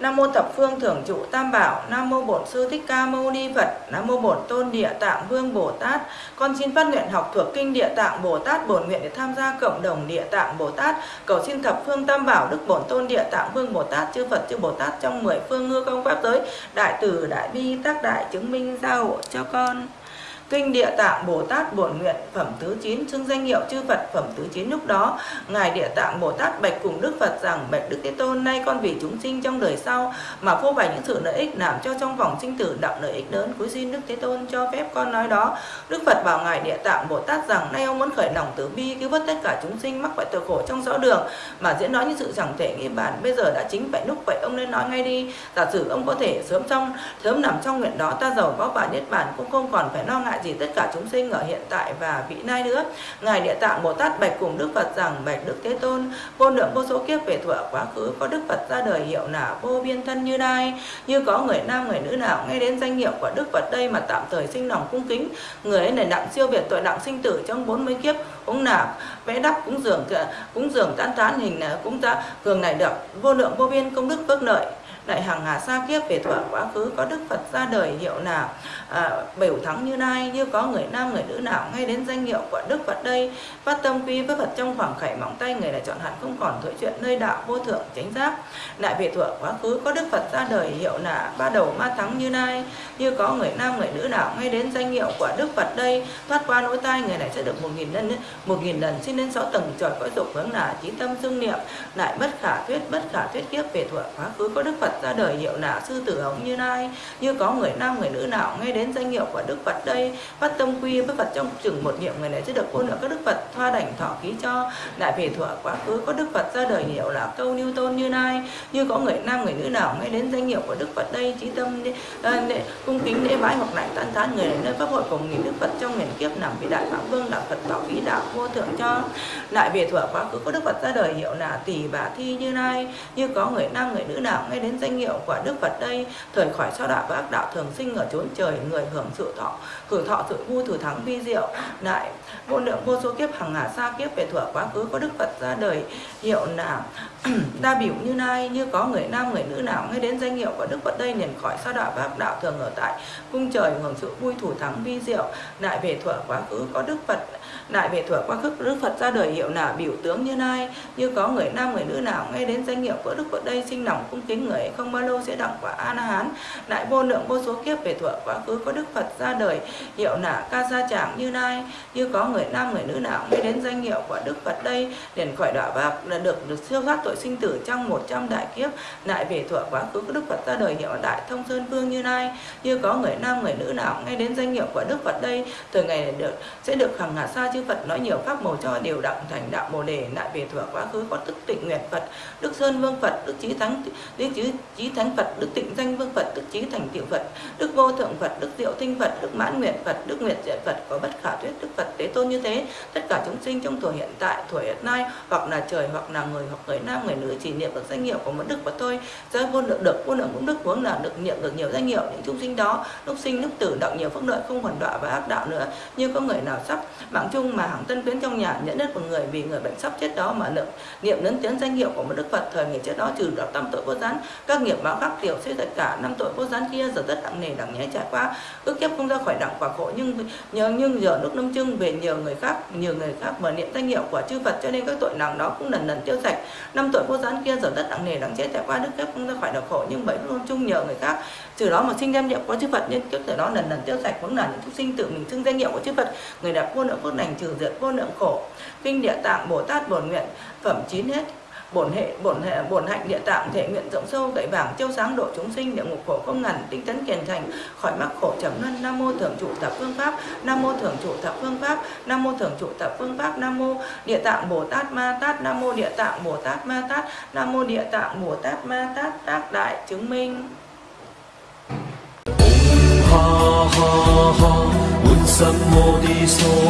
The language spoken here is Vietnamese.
Nam mô thập phương thưởng trụ tam bảo, Nam mô bổn sư thích ca mâu ni Phật, Nam mô bổn tôn địa tạng vương Bồ Tát. Con xin phát nguyện học thuộc kinh địa tạng Bồ Tát bổn nguyện để tham gia cộng đồng địa tạng Bồ Tát. Cầu xin thập phương tam bảo đức bổn tôn địa tạng vương Bồ Tát chư Phật chư Bồ Tát trong mười phương ngư công pháp giới, đại từ đại bi tác đại chứng minh gia hộ cho con. Kinh Địa Tạng Bồ Tát Bổn Nguyện, phẩm thứ 9 xưng danh hiệu chư Phật, phẩm thứ 9 lúc đó. Ngài Địa Tạng Bồ Tát bạch cùng Đức Phật rằng, bạch Đức Thế Tôn, nay con vì chúng sinh trong đời sau mà phô bày những sự lợi ích làm cho trong vòng sinh tử đạo lợi ích lớn cuối xin Đức Thế Tôn cho phép con nói đó. Đức Phật bảo ngài Địa Tạng Bồ Tát rằng, nay ông muốn khởi lòng từ bi, cứu vớt tất cả chúng sinh, mắc phải tội khổ trong rõ đường mà diễn nói những sự chẳng thể nghĩ bản bây giờ đã chính vậy, lúc vậy ông nên nói ngay đi. Giả sử ông có thể sớm trong sớm nằm trong nguyện đó, ta giàu có và niết bản cũng không còn phải lo ngại gì tất cả chúng sinh ở hiện tại và vị nay nữa. Ngài địa tạng bồ tát bạch cùng đức phật rằng, bạch đức thế tôn, vô lượng vô số kiếp về thuở quá khứ, có đức phật ra đời hiệu là vô biên thân như nay. Như có người nam, người nữ nào nghe đến danh hiệu của đức phật đây mà tạm thời sinh lòng cung kính, người ấy này đặng siêu việt tội nặng sinh tử trong bốn mươi kiếp cũng là vẽ đắp cũng dường cũng dường tán tán hình à, cũng ta cường này được vô lượng vô biên công đức phước lợi lại hàng hà xa kiếp về thuở quá khứ có đức phật ra đời hiệu nào à, biểu thắng như nay như có người nam người nữ nào ngay đến danh hiệu của đức phật đây. Phát tâm quy với phật trong khoảng khảy móng tay người này chọn hẳn không còn thổi chuyện nơi đạo vô thượng chánh giác. Lại về thuở quá khứ có đức phật ra đời hiệu là ba đầu ma thắng như nay như có người nam người nữ nào ngay đến danh hiệu của đức phật đây. Thoát qua nỗi tai người này sẽ được một nghìn lần một nghìn lần xin lên sáu tầng trời cõi dục hướng là trí tâm dương niệm. Lại bất khả thuyết bất khả thuyết kiếp về thuở quá khứ có đức phật ra đời hiệu nào sư tử hống như nay như có người nam người nữ nào nghe đến danh hiệu của đức phật đây. Phát tâm quy với phật trong chừng một niệm người này sẽ được vô lượng các đức phật thoa đảnh thọ ký cho. Lại về thuở quá khứ có đức phật ra đời hiệu là câu như tôn như nay như có người nam người nữ nào nghe đến danh hiệu của đức phật đây. Trí tâm à, cung kính lễ bái hoặc lại tán thán người này nơi pháp hội cùng nghìn đức phật trong nghìn kiếp nằm vị đại phạm vương đạo phật bảo ký đạo vô thượng cho. Lại về thuở quá khứ có đức phật ra đời hiệu là tỷ bà thi như nay như có người nam người nữ nào nghe đến danh hiệu của Đức Phật đây, thời khỏi sao đạo và ác đạo thường sinh ở chốn trời, người hưởng sự thọ hưởng thọ sự vui thử thắng vi diệu. Lại vô lượng vô số kiếp hàng hà xa kiếp về thuở quá khứ có Đức Phật ra đời, hiệu là đa biểu như nay, như có người nam, người nữ nào nghe đến danh hiệu của Đức Phật đây, liền khỏi sao đạo và ác đạo thường ở tại cung trời hưởng sự vui thủ thắng vi diệu. Lại về thuở quá khứ có Đức Phật lại về thuở quá khứ, Đức Phật ra đời, hiệu là biểu tướng như nay, như có người nam, người nữ nào nghe đến danh hiệu của Đức Phật đây, sinh lòng cung kính người không bao lâu sẽ đặng quả an hán. Lại vô lượng vô số kiếp về thuở quá khứ có Đức Phật ra đời. Hiệu là ca gia chẳng như nay như có người nam người nữ nào nghe đến danh hiệu của Đức Phật đây? Liền khỏi đọa bạc là được được siêu thoát tội sinh tử trong 100 đại kiếp. Lại về thuở quá khứ có Đức Phật ra đời, hiệu đại thông sơn vương như nay như có người nam người nữ nào ngay đến danh hiệu của Đức Phật đây? Từ ngày được, sẽ được hằng hà sa chư Phật nói nhiều pháp màu cho đều đặng thành đạo bồ đề. Lại về thuở quá khứ có tức tịnh nguyện Phật, Đức Sơn Vương Phật, Đức Chí Thắng Đức Chí Chí Thánh Phật, Đức Tịnh Danh Vương Phật, Đức Chí Thành Tiểu Phật, Đức Vô Thượng Phật, Đức Diệu Tinh Phật, Đức Mãn Nguyện Phật, Đức Nguyện Diện Phật có bất khả thuyết Đức Phật Tế Tôn như thế. Tất cả chúng sinh trong tuổi hiện tại tuổi hiện nay, hoặc là trời, hoặc là người, hoặc người nam, người nữ, chỉ niệm được danh hiệu của một đức Phật thôi. Do vô lượng được, vô lượng cũng đức, vốn là được niệm được nhiều danh hiệu những chúng sinh đó. Lúc sinh, lúc tử, động nhiều phước lợi, không còn đọa và ác đạo nữa. Như có người nào sắp mạng chung mà hàng tân quyến trong nhà nhận đất một người vì người bệnh sắp chết đó mà niệm niệm lớn tiếng danh hiệu của một đức Phật, thời ngày chết đó trừ đạo tâm tội vô gián các nghiệp báo khác, tiểu sẽ tất cả, năm tội vô gián kia, giờ tất nặng nề đặng nhé trải qua ước kiếp không ra khỏi đặng quả khổ, nhưng nhờ, nhưng giờ lúc năm trưng về nhiều người khác nhiều người khác mở niệm danh hiệu của chư Phật, cho nên các tội nặng đó cũng lần lần tiêu sạch. Năm tội vô gián kia, giờ tất nặng nề đặng chết trải qua đức kiếp không ra khỏi đặng khổ, nhưng bảy luôn chung nhờ người khác. Từ đó mà sinh danh niệm của chư Phật nên kiếp từ đó lần lần tiêu sạch vẫn là những chúng sinh tự mình xưng danh hiệu của chư Phật. Người đẹp vô lượng phước lành, trừ diệt vô lượng khổ. Kinh địa tạng, bồ tát, bổn nguyện, phẩm chín hết bổn hệ bổn hệ, bổn hạnh địa tạng thể nguyện rộng sâu đại bảng chiêu sáng độ chúng sinh, địa ngục khổ không ngần, tinh tấn kiền thành, khỏi mắc khổ trầm luân, nam mô thường trụ thập phương pháp, nam mô thường trụ thập phương pháp, nam mô thường trụ thập phương pháp, nam mô địa tạng bồ tát ma tát, nam mô địa tạng bồ tát ma tát, nam mô địa tạng bồ tát ma tát, tác đại chứng minh. Ha ha ha un sam mô đi số